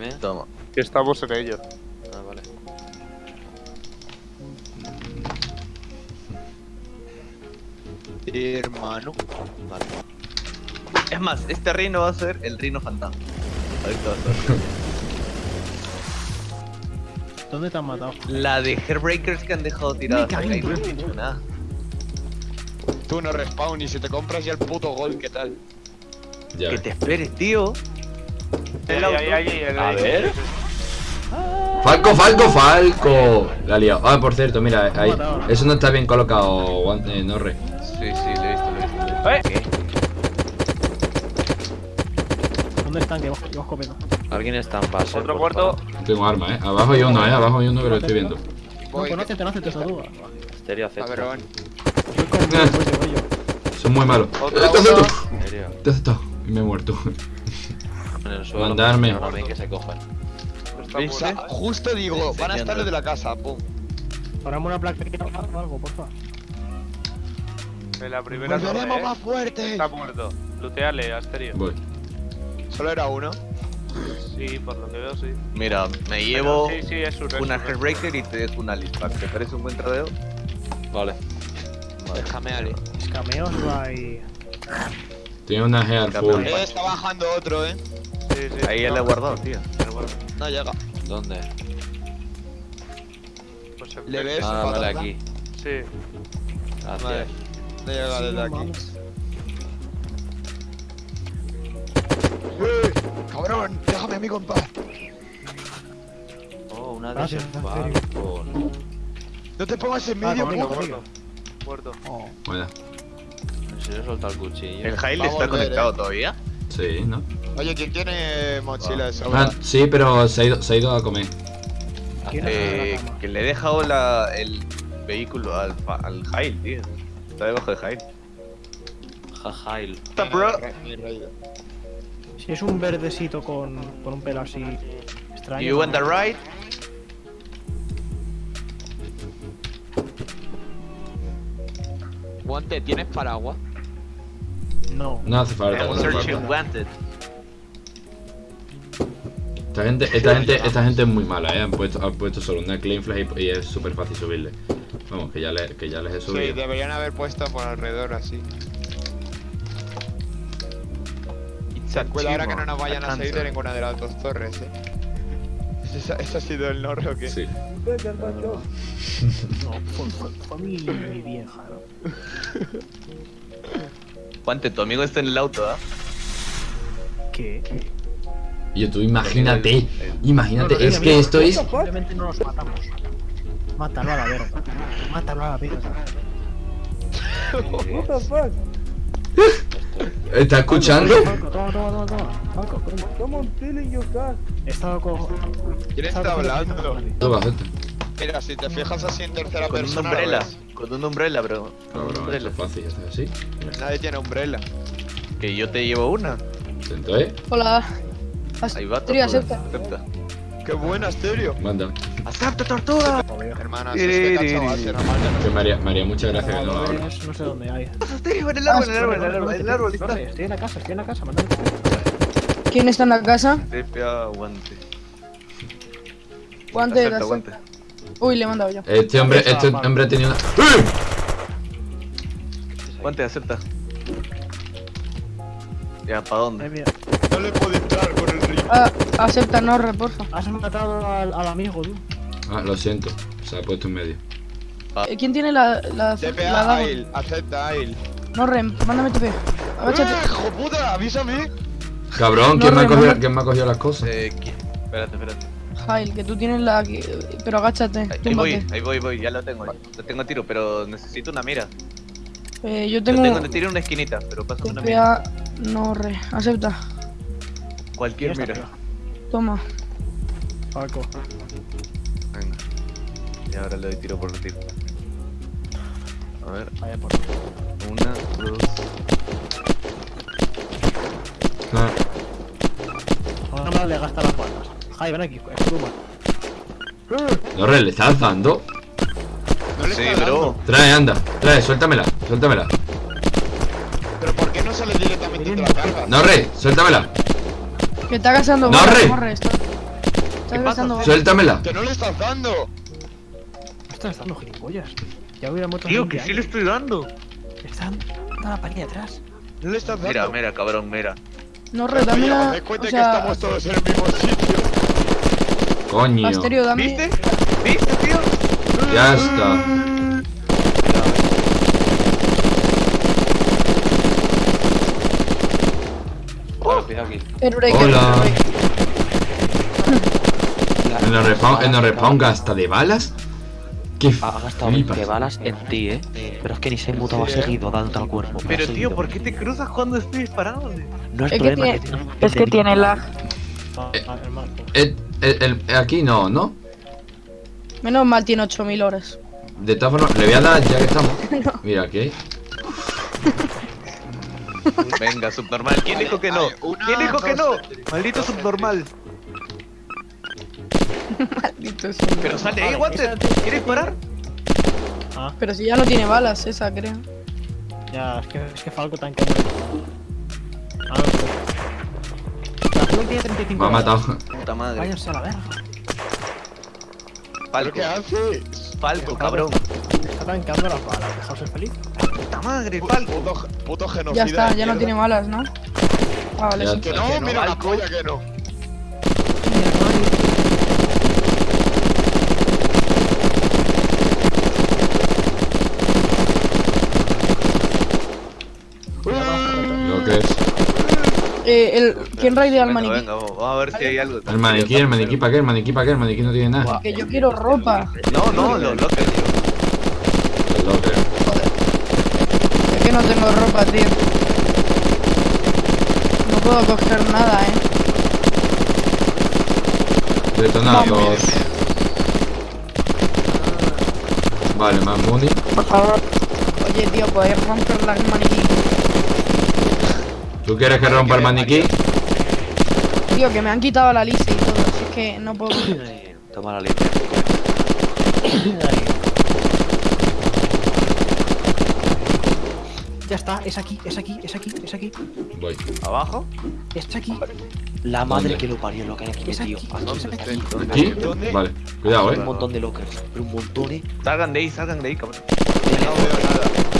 Dime. Toma. Que estamos en ello. Ah, vale. Hermano. Vale. Es más, este reino va a ser el reino fantasma. Ahorita va a ser. ¿Dónde te han matado? La de Hairbreakers que han dejado tirada. Me no he dicho nada. Tú no respawn y si te compras ya el puto gol, ¿qué tal? Ya Que te esperes, tío. A ver. Falco, Falco, Falco. La he liado. Ah, por cierto, mira, ahí. Eso no está bien colocado, eh, Norre. Sí, sí, lo he visto, lo he visto. ¡Eh! ¿Dónde están? Que vamos, que. Alguien está en base. Otro. No tengo arma, eh. Abajo hay uno, eh. Abajo hay uno que lo estoy viendo. No, conócete, no haces esa duda. Estéreo acepta. yo. Son muy malos. Te acepto. Te acepto. Y me he muerto. En el suelo. Mandarme. Ahora ven que se cojan. Justo digo, van a estar los de la casa, pum. Paramos una placa o algo, porfa. En la primera torre, ¡Volveremos ¿eh? más fuertes! Está muerto. Luteale, Asterio. Voy. Solo era uno. Sí, por lo que veo, sí. Mira, me llevo Sí, sí, es un es una un- Hairbreaker y te dejo una Listback. ¿Te parece un buen tradeo? Vale. Déjame, Ale. Escameos va y. Tiene una full. Eh, está bajando otro, eh. Sí, sí. Ahí no, le he guardado, tío. No llega. ¿Dónde? pues ¿Le ves? Ah, aquí. Sí. Gracias. Vale. No llega Sí, desde no aquí. mames. ¡Eh! ¡Cabrón! ¡Déjame a mí, compa! Oh, una de esas Asterio. Falcon. ¡No te pongas en Ah, medio, conmigo, puto! conmigo. Muerto. Oh. Vaya. En serio solta el cuchillo. ¿El Jail está volver, conectado eh. todavía? Sí, ¿no? Oye, ¿quién tiene mochila de Ah, sobra? sí, pero se ha ido, se ha ido a comer. ¿Quién Eh, que le he dejado la, el vehículo al, fa- al Jail, tío. Está debajo de Jail. Jajail. Está, bro. Si es un verdecito con, con un pelo así extraño. You want the ride? Guante, ¿tienes paraguas? No. No hace falta. I'm searching wanted. Esta gente, esta gente, esta gente es muy mala, eh. Han puesto, han puesto solo una claim flag y, y es súper fácil subirle. Vamos, que ya, le, que ya les he Sí, subido. deberían haber puesto por alrededor así. Cuidado ahora que no nos vayan a seguir de ninguna de las dos torres, eh. ¿Ese, ese ha sido el norro que Sí. No, fue mi, vieja, ¿no? Juante, tu amigo está en el auto, ¿ah? ¿Qué? Y tú imagínate, imagínate, No, no, es mira, que mira, esto es... Simplemente no nos matamos. Mátalo a la verga. Mátalo a la verga. ¿Está escuchando? Falco, toma, toma, toma, toma. Toma. He estado con. ¿Quién está hablando? Toma, acepta. Mira, si te fijas así en tercera Con persona. lo umbrella. Con un umbrella, bro. Con un Cabrón, esto umbrella. es fácil, así. Nadie tiene umbrella. Que yo te llevo una. Intento, eh. Hola. Ahí va, tortuga. acepta. Acepta. ¡Qué buena, Asterio! Manda. ¡Acepta, tortuga! Hermana, si es que cacho base, normal que. María, María, muchas gracias no No, no sé dónde hay. Asterio, en el árbol, en el árbol, en el árbol, en el árbol, Estoy en la casa, estoy en la casa, mandame. ¿Quién está en la casa? TPA, guante. Guante Acepta, guante. Uy, le he mandado yo. Este hombre, este hombre tenía una... ¡Eh! Guante, acepta. Ya, ¿para Ay, dónde? mira. No le puedo entrar. Ah, acepta, no, porfa. Has matado al, al amigo, tú. Ah, lo siento. Se ha puesto en medio. Eh, ¿Quién tiene la. la. TPA la acepta Ail. No, Rem, mándame TP. ¡Eh, Agáchate. hijo puta! ¡Avísame! Cabrón, ¿quién, me ha cogido. ¿quién me ha cogido las cosas? Eh, ¿quién? Espérate, espérate. Jail, que tú tienes la. Pero agáchate. Ahí, ahí voy, ahí voy, voy, ya lo tengo. Lo tengo a tiro, pero necesito una mira. Eh, yo tengo. tengo de tiro en una esquinita, pero pásame una mira. TPA. No, re. Acepta. Cualquier está, mira. Toma. Falco. Venga. Y ahora le doy tiro por tiro. A ver, Vaya por. una, dos. Ah, Ahora más le gasta las balas. Jai, ven aquí, es pluma. no, re, ¿le estás dando? No le Sí, está bro. dando. Trae, anda, trae, suéltamela, suéltamela. ¿Pero por qué no sale directamente te la cargas? No, re, suéltamela. Que está cazando. No, balas, re. corre, está- Estás gastando Suéltamela. ¡Que no le estás dando! Me estás dando gilipollas. Ya hubiera muerto Tío, que 20 sí le estoy dando. años. Están dando la pared de atrás. No le estás dando. Mira, mira, cabrón, mira. No, re, dame ¿os la. cuenta O que sea, estamos todos en el mismo sitio? Coño. Asterio, dame. ¿Viste? ¿Viste, tío? Ya está. Cuidado aquí. Hola. ¿En el respawn, en el respawn gasta de balas? ¿Qué Ha ha gastado flipas? 20 balas en ti, eh. Pero es que ni se ha ha seguido dándote al cuerpo. Pero, tío. ¿por qué te cruzas cuando estoy disparando? No es, Es que problema tiene- que Es que tiene lag. El marco. El- el- el- aquí no, ¿no? Menos mal tiene 8000 horas. De todas formas, le voy a dar ya que estamos. Mira, aquí. Venga, subnormal. ¿Quién dijo que no? ¿Quién dijo que no? Maldito subnormal. Maldito sea. Pero sale ahí, Water. ¿Quieres parar? Ah, Pero si ya no tiene balas, esa creo. ya, es que, es que Falco tan cañón. Ah, no sé. La Falco tiene 35 Me ha matado. Puta madre. Váyanse a la verga. ¿Pero Falco, qué haces? Falco, cabrón. Está tancando las balas. Dejaos ser feliz. Puta madre, Falco. Puto, puto genocida. Ya está, ya no tiene balas, ¿no? Ah, vale, sí. Que no, Que no, mira la polla que no. Lo que es. Eh, el... ¿Quién raidea al maniquí? venga, vamos a ver si hay algo. El maniquí, el maniquí para qué, el maniquí para qué, el maniquí no tiene nada. Que yo quiero ropa. No, no, lo loco, locker. Es que no tengo ropa, tío. No puedo coger nada, eh. Detonados. Vale, más money. Por favor. Oye, tío, ¿podéis romper la maniquí? ¿Tú quieres que rompa el maniquí? Tío, que me han quitado la lista y todo, así es que no puedo. Toma la lista. Ya está, es aquí, es aquí, es aquí, es aquí. Voy. ¿Abajo? Es aquí. La madre ¿Dónde? que lo parió, lo que hay aquí Es metido. aquí. Vale. Cuidado, Un eh. montón de lockers. Pero un montón, eh. Salgan de ahí, salgan de ahí, cabrón. No veo nada.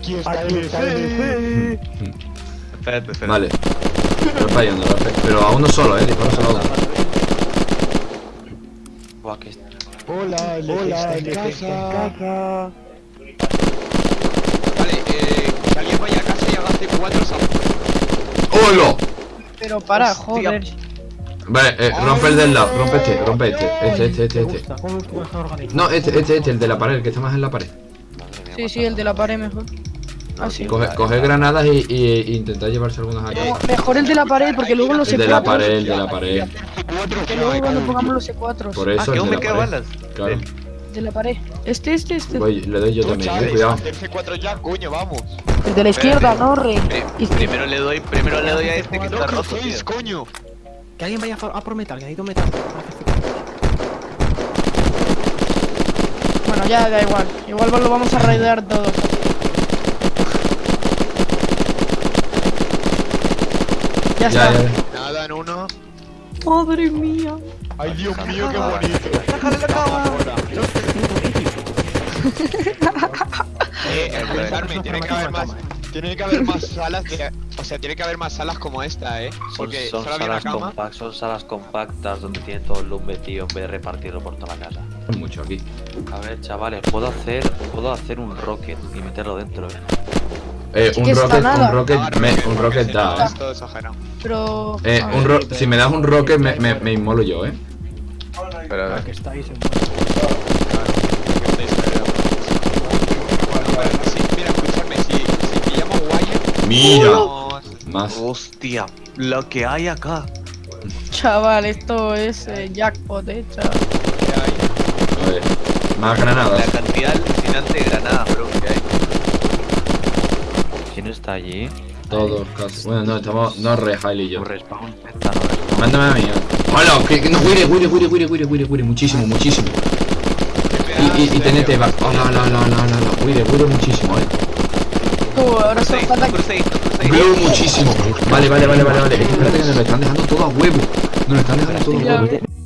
Aquí está el. Espérate, espérate. Vale. Estoy fallando, Rafe. pero a uno solo, eh. Disparo solo a uno. Buah, que Hola, el Hola, en casa. Vale, eh, que alguien vaya a casa y haga C4 ¡Hola! Pero para, Hostia. joder. Vale, eh, rompe el del lado, rompe este, rompe este. Este, este, este, este. está. No, este, este, este, el de la pared, el que está más en la pared. Sí, sí, el de la pared mejor. No, Ah, Coge, vale, coge vale. granadas y, y, y intentar llevarse algunas aquí. No, mejor el de la pared, porque luego los El de la C4. pared, el de la pared. Que luego cuando pongamos los C4. Por Ah, eso que el aún de me la quedan pared. balas. Claro. De la pared. Este, este, este. Voy, le doy yo también, eh, cuidado. Hacer C4 ya, coño, vamos. El de la izquierda, no, re. Pri- Y- Primero le doy, primero le doy a este que está roto, coño. Que alguien vaya a por metal, que necesito metal. Bueno, ya da igual. Igual lo vamos a raidear todos. Ya, Ya, está. Nada en uno. Madre mía. Ay, Dios mío, qué bonito. ¡Sácale la cama! Eh, escuchadme, tiene que haber más. Tiene que haber más salas de. O sea, tiene que haber más salas como esta, eh. Son, Porque son una salas cama. compactas, son salas compactas donde tienen todo el loot metido en vez de repartirlo por toda la casa. Mucho aquí. A ver, chavales, puedo hacer, puedo hacer un rocket y meterlo dentro, eh. Eh, un rocket, un rocket, me, rocket, un rocket si da, eh. Pero. Eh, un ver. ro si me das un rocket me, me, me inmolo yo, eh. Pero, Ah, que estáis en mira, Más. hostia, lo que hay acá. Chaval, esto es eh, jackpot, eh, chaval. Más La granadas. cantidad alucinante de granadas, bro, que hay. ¿Quién está allí? Todos casi. Bueno, no, estamos. No re Hailey y yo. Respawn. Mándame a mí. Hola, que, que no, Wire, Wire, Wire, Wire, Wire, Wire, Wire, muchísimo, muchísimo. Y, y, y tenete, va. Hola, hola, hola, hola, hola, hola, Wire, Wire, muchísimo, eh. Tú, ahora solo falta muchísimo. Vale, vale, vale, vale, vale. Espérate que nos lo están dejando todo a huevo. Nos lo están dejando todo a huevo.